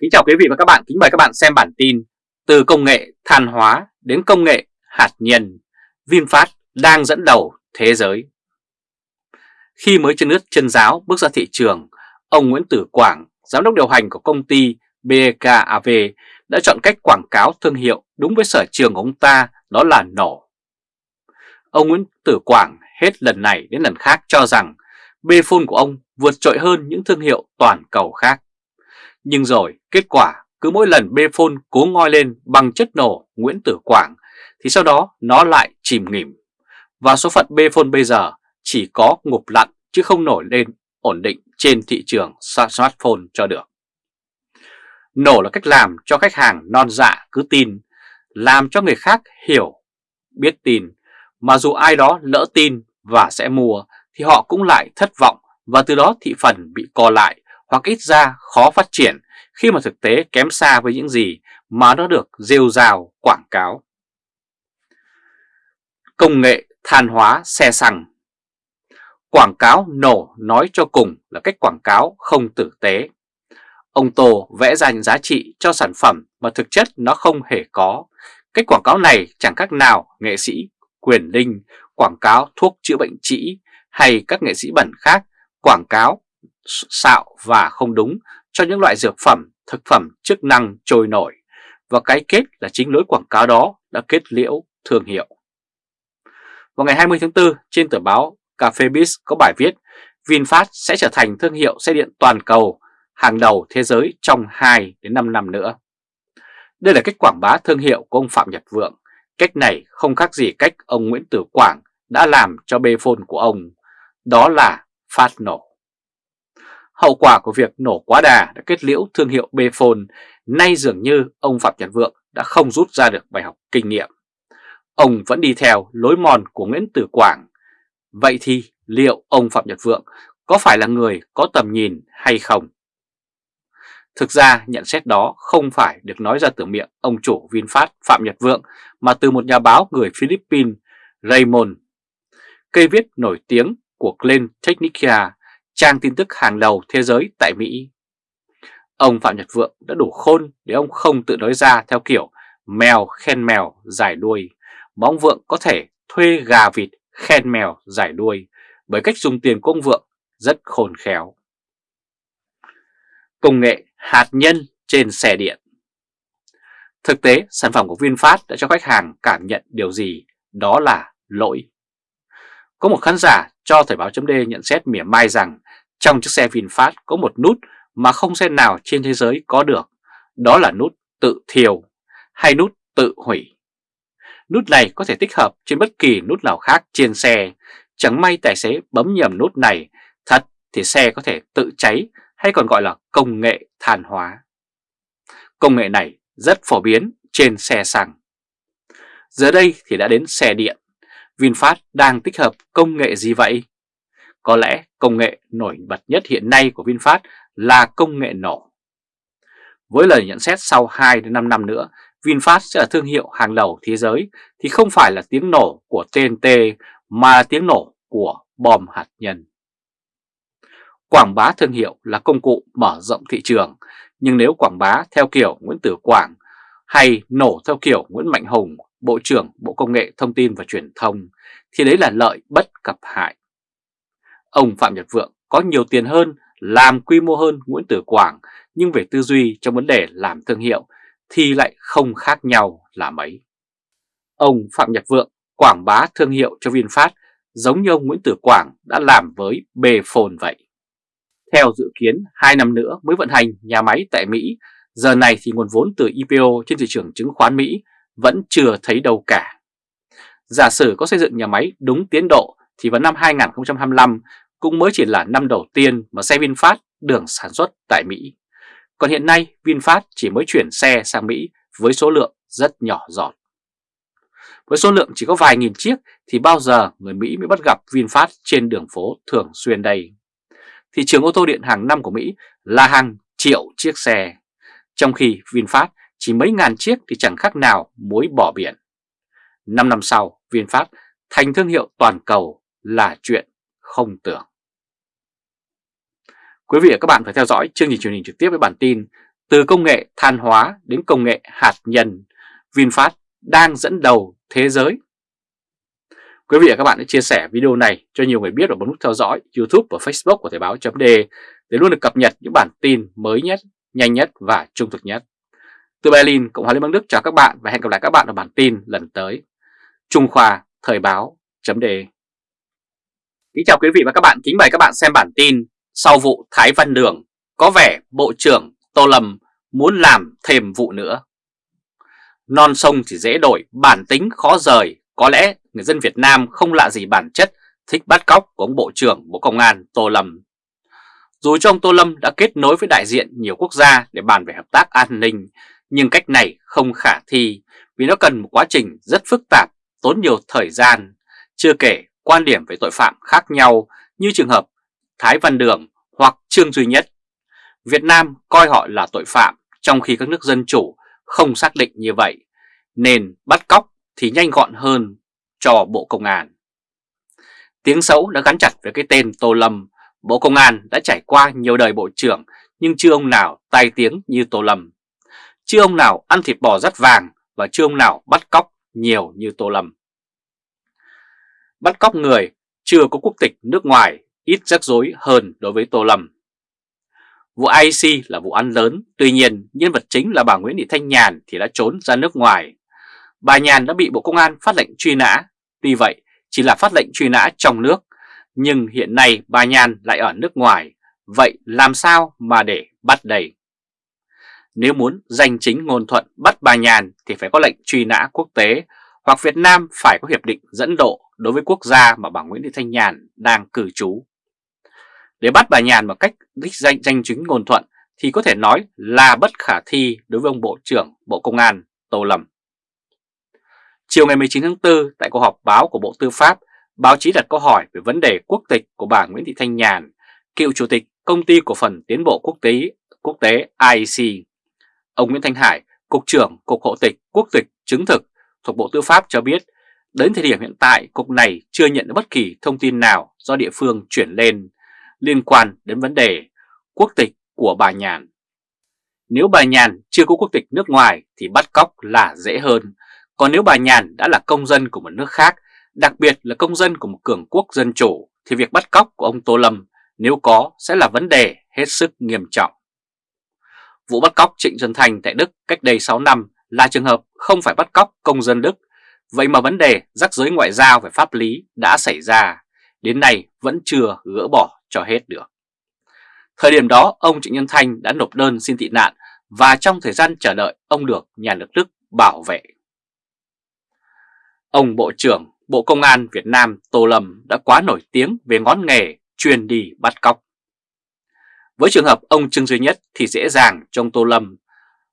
Kính chào quý vị và các bạn, kính mời các bạn xem bản tin Từ công nghệ than hóa đến công nghệ hạt nhân, VinFast đang dẫn đầu thế giới Khi mới chân nước chân giáo bước ra thị trường, ông Nguyễn Tử Quảng, giám đốc điều hành của công ty BKAV đã chọn cách quảng cáo thương hiệu đúng với sở trường của ông ta đó là nổ. Ông Nguyễn Tử Quảng hết lần này đến lần khác cho rằng Bphone của ông vượt trội hơn những thương hiệu toàn cầu khác. Nhưng rồi kết quả cứ mỗi lần bê phôn cố ngoi lên bằng chất nổ Nguyễn Tử Quảng thì sau đó nó lại chìm nghỉm. Và số phận bê phôn bây giờ chỉ có ngục lặn chứ không nổi lên ổn định trên thị trường smartphone cho được. Nổ là cách làm cho khách hàng non dạ cứ tin, làm cho người khác hiểu, biết tin, mà dù ai đó lỡ tin và sẽ mua thì họ cũng lại thất vọng và từ đó thị phần bị co lại hoặc ít ra khó phát triển khi mà thực tế kém xa với những gì mà nó được rêu rào quảng cáo. Công nghệ than hóa xe xăng Quảng cáo nổ nói cho cùng là cách quảng cáo không tử tế. Ông Tô vẽ ra những giá trị cho sản phẩm mà thực chất nó không hề có. Cách quảng cáo này chẳng khác nào nghệ sĩ quyền linh quảng cáo thuốc chữa bệnh trĩ hay các nghệ sĩ bẩn khác quảng cáo xạo và không đúng cho những loại dược phẩm, thực phẩm chức năng trôi nổi và cái kết là chính lối quảng cáo đó đã kết liễu thương hiệu. Vào ngày 20 tháng 4 trên tờ báo Café Biz có bài viết VinFast sẽ trở thành thương hiệu xe điện toàn cầu hàng đầu thế giới trong 2 đến 5 năm nữa. Đây là cách quảng bá thương hiệu của ông Phạm Nhật Vượng. Cách này không khác gì cách ông Nguyễn Tử Quảng đã làm cho bê phôn của ông. Đó là phát nổ. Hậu quả của việc nổ quá đà đã kết liễu thương hiệu Bphone, nay dường như ông Phạm Nhật Vượng đã không rút ra được bài học kinh nghiệm. Ông vẫn đi theo lối mòn của Nguyễn Tử Quảng. Vậy thì liệu ông Phạm Nhật Vượng có phải là người có tầm nhìn hay không? Thực ra nhận xét đó không phải được nói ra từ miệng ông chủ VinFast Phạm Nhật Vượng mà từ một nhà báo người Philippines Raymond. Cây viết nổi tiếng của Glenn Technica trang tin tức hàng đầu thế giới tại Mỹ. Ông Phạm Nhật Vượng đã đủ khôn để ông không tự nói ra theo kiểu mèo khen mèo giải đuôi, mà ông Vượng có thể thuê gà vịt khen mèo giải đuôi bởi cách dùng tiền của ông Vượng rất khôn khéo. Công nghệ hạt nhân trên xe điện Thực tế, sản phẩm của VinFast đã cho khách hàng cảm nhận điều gì? Đó là lỗi. Có một khán giả cho Thời báo chấm nhận xét mỉa mai rằng trong chiếc xe VinFast có một nút mà không xe nào trên thế giới có được, đó là nút tự thiêu hay nút tự hủy. Nút này có thể tích hợp trên bất kỳ nút nào khác trên xe, chẳng may tài xế bấm nhầm nút này, thật thì xe có thể tự cháy hay còn gọi là công nghệ than hóa. Công nghệ này rất phổ biến trên xe xăng. Giờ đây thì đã đến xe điện. VinFast đang tích hợp công nghệ gì vậy? Có lẽ công nghệ nổi bật nhất hiện nay của VinFast là công nghệ nổ. Với lời nhận xét sau 2 đến 5 năm nữa, VinFast sẽ là thương hiệu hàng đầu thế giới thì không phải là tiếng nổ của TNT mà là tiếng nổ của bom hạt nhân. Quảng bá thương hiệu là công cụ mở rộng thị trường, nhưng nếu quảng bá theo kiểu Nguyễn Tử Quảng hay nổ theo kiểu Nguyễn Mạnh Hùng, Bộ trưởng Bộ Công nghệ Thông tin và Truyền thông, thì đấy là lợi bất cập hại. Ông Phạm Nhật Vượng có nhiều tiền hơn, làm quy mô hơn Nguyễn Tử Quảng, nhưng về tư duy trong vấn đề làm thương hiệu thì lại không khác nhau là mấy. Ông Phạm Nhật Vượng quảng bá thương hiệu cho VinFast giống như ông Nguyễn Tử Quảng đã làm với Bphone vậy. Theo dự kiến, 2 năm nữa mới vận hành nhà máy tại Mỹ, giờ này thì nguồn vốn từ IPO trên thị trường chứng khoán Mỹ vẫn chưa thấy đâu cả. Giả sử có xây dựng nhà máy đúng tiến độ thì vào năm 2025 cũng mới chỉ là năm đầu tiên mà xe VinFast được sản xuất tại Mỹ. Còn hiện nay VinFast chỉ mới chuyển xe sang Mỹ với số lượng rất nhỏ giọt. Với số lượng chỉ có vài nghìn chiếc thì bao giờ người Mỹ mới bắt gặp VinFast trên đường phố thường xuyên đây? Thị trường ô tô điện hàng năm của Mỹ là hàng triệu chiếc xe, trong khi VinFast chỉ mấy ngàn chiếc thì chẳng khác nào muối bỏ biển. 5 năm sau, VinFast thành thương hiệu toàn cầu là chuyện không tưởng. Quý vị và các bạn phải theo dõi chương trình truyền hình trực tiếp với bản tin Từ công nghệ than hóa đến công nghệ hạt nhân, VinFast đang dẫn đầu thế giới. Quý vị và các bạn hãy chia sẻ video này cho nhiều người biết và bấm nút theo dõi YouTube và Facebook của Thời báo .d để luôn được cập nhật những bản tin mới nhất, nhanh nhất và trung thực nhất. Từ Berlin, Cộng hòa Liên bang Đức chào các bạn và hẹn gặp lại các bạn ở bản tin lần tới. Trung Khoa Thời báo .de Kính chào quý vị và các bạn, kính mời các bạn xem bản tin Sau vụ Thái Văn Đường, có vẻ Bộ trưởng Tô Lâm muốn làm thêm vụ nữa. Non sông thì dễ đổi, bản tính khó rời, có lẽ người dân Việt Nam không lạ gì bản chất thích bắt cóc của ông Bộ trưởng Bộ Công an Tô Lâm. Dù cho ông Tô Lâm đã kết nối với đại diện nhiều quốc gia để bàn về hợp tác an ninh, nhưng cách này không khả thi vì nó cần một quá trình rất phức tạp, tốn nhiều thời gian, chưa kể quan điểm về tội phạm khác nhau như trường hợp Thái Văn Đường hoặc Trương Duy Nhất. Việt Nam coi họ là tội phạm trong khi các nước dân chủ không xác định như vậy, nên bắt cóc thì nhanh gọn hơn cho Bộ Công an. Tiếng xấu đã gắn chặt với cái tên Tô Lâm, Bộ Công an đã trải qua nhiều đời Bộ trưởng nhưng chưa ông nào tai tiếng như Tô Lâm. Chưa ông nào ăn thịt bò rất vàng và chưa ông nào bắt cóc nhiều như Tô Lâm. Bắt cóc người chưa có quốc tịch nước ngoài ít rắc rối hơn đối với Tô Lâm. Vụ IC là vụ án lớn, tuy nhiên nhân vật chính là bà Nguyễn Thị Thanh Nhàn thì đã trốn ra nước ngoài. Bà Nhàn đã bị Bộ Công an phát lệnh truy nã, tuy vậy chỉ là phát lệnh truy nã trong nước, nhưng hiện nay bà Nhàn lại ở nước ngoài, vậy làm sao mà để bắt đầy? Nếu muốn giành chính ngôn thuận bắt bà Nhàn thì phải có lệnh truy nã quốc tế hoặc Việt Nam phải có hiệp định dẫn độ đối với quốc gia mà bà Nguyễn Thị Thanh Nhàn đang cư trú. Để bắt bà Nhàn một cách đích danh danh chính ngôn thuận thì có thể nói là bất khả thi đối với ông Bộ trưởng Bộ Công an Tô Lâm. Chiều ngày 19 tháng 4 tại cuộc họp báo của Bộ Tư pháp, báo chí đặt câu hỏi về vấn đề quốc tịch của bà Nguyễn Thị Thanh Nhàn, cựu chủ tịch công ty cổ phần tiến bộ quốc tế quốc tế IEC. Ông Nguyễn Thanh Hải, Cục trưởng Cục Hộ tịch Quốc tịch chứng thực thuộc Bộ Tư pháp cho biết, đến thời điểm hiện tại Cục này chưa nhận được bất kỳ thông tin nào do địa phương chuyển lên liên quan đến vấn đề quốc tịch của bà Nhàn. Nếu bà Nhàn chưa có quốc tịch nước ngoài thì bắt cóc là dễ hơn, còn nếu bà Nhàn đã là công dân của một nước khác, đặc biệt là công dân của một cường quốc dân chủ, thì việc bắt cóc của ông Tô Lâm nếu có sẽ là vấn đề hết sức nghiêm trọng. Vụ bắt cóc Trịnh Xuân Thành tại Đức cách đây 6 năm là trường hợp không phải bắt cóc công dân Đức, vậy mà vấn đề rắc rối ngoại giao về pháp lý đã xảy ra, đến nay vẫn chưa gỡ bỏ cho hết được. Thời điểm đó, ông Trịnh Nhân Thanh đã nộp đơn xin tị nạn và trong thời gian chờ đợi ông được nhà nước Đức bảo vệ. Ông Bộ trưởng Bộ Công an Việt Nam Tô Lâm đã quá nổi tiếng về ngón nghề truyền đi bắt cóc. Với trường hợp ông Trương Duy Nhất thì dễ dàng trong Tô Lâm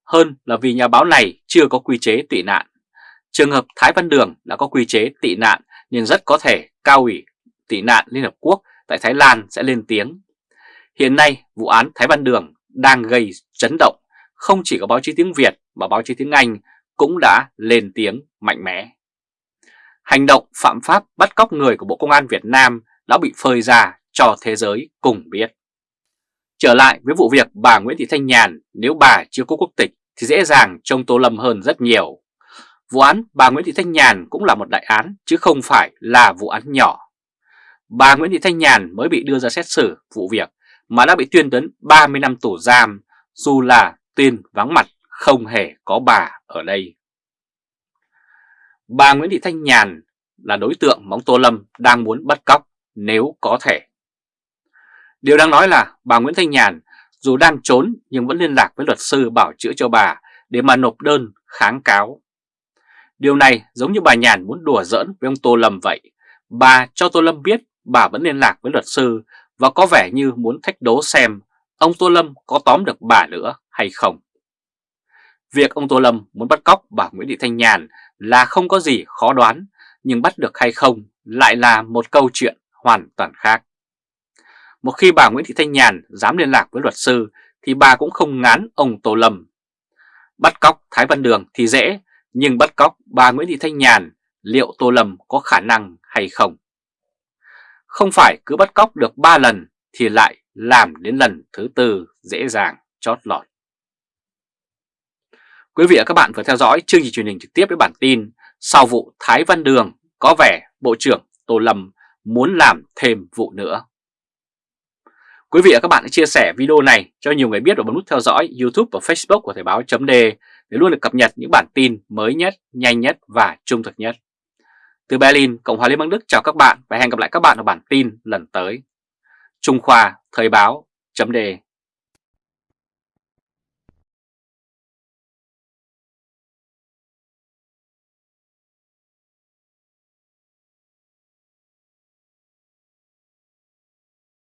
hơn là vì nhà báo này chưa có quy chế tị nạn. Trường hợp Thái Văn Đường đã có quy chế tị nạn nhưng rất có thể cao ủy tị nạn Liên Hợp Quốc tại Thái Lan sẽ lên tiếng. Hiện nay, vụ án Thái Văn Đường đang gây chấn động, không chỉ có báo chí tiếng Việt mà báo chí tiếng Anh cũng đã lên tiếng mạnh mẽ. Hành động phạm pháp bắt cóc người của Bộ Công an Việt Nam đã bị phơi ra cho thế giới cùng biết. Trở lại với vụ việc bà Nguyễn Thị Thanh Nhàn, nếu bà chưa có quốc tịch thì dễ dàng trông Tô Lâm hơn rất nhiều. Vụ án bà Nguyễn Thị Thanh Nhàn cũng là một đại án, chứ không phải là vụ án nhỏ bà Nguyễn Thị Thanh Nhàn mới bị đưa ra xét xử vụ việc mà đã bị tuyên đến 30 năm tù giam, dù là tuyên vắng mặt không hề có bà ở đây. Bà Nguyễn Thị Thanh Nhàn là đối tượng mà ông Tô Lâm đang muốn bắt cóc nếu có thể. Điều đang nói là bà Nguyễn Thanh Nhàn dù đang trốn nhưng vẫn liên lạc với luật sư bảo chữa cho bà để mà nộp đơn kháng cáo. Điều này giống như bà Nhàn muốn đùa giỡn với ông Tô Lâm vậy. Bà cho Tô Lâm biết bà vẫn liên lạc với luật sư và có vẻ như muốn thách đố xem ông Tô Lâm có tóm được bà nữa hay không. Việc ông Tô Lâm muốn bắt cóc bà Nguyễn Thị Thanh Nhàn là không có gì khó đoán, nhưng bắt được hay không lại là một câu chuyện hoàn toàn khác. Một khi bà Nguyễn Thị Thanh Nhàn dám liên lạc với luật sư thì bà cũng không ngán ông Tô Lâm. Bắt cóc Thái Văn Đường thì dễ, nhưng bắt cóc bà Nguyễn Thị Thanh Nhàn liệu Tô Lâm có khả năng hay không? Không phải cứ bắt cóc được 3 lần thì lại làm đến lần thứ tư dễ dàng chót lọt. Quý vị và các bạn vừa theo dõi chương trình truyền hình trực tiếp với bản tin Sau vụ Thái Văn Đường có vẻ Bộ trưởng Tô Lâm muốn làm thêm vụ nữa. Quý vị và các bạn hãy chia sẻ video này cho nhiều người biết và bấm nút theo dõi YouTube và Facebook của Thời báo .de để luôn được cập nhật những bản tin mới nhất, nhanh nhất và trung thực nhất. Từ Berlin, Cộng hòa Liên bang Đức chào các bạn và hẹn gặp lại các bạn ở bản tin lần tới. Trung Khoa Thời báo .de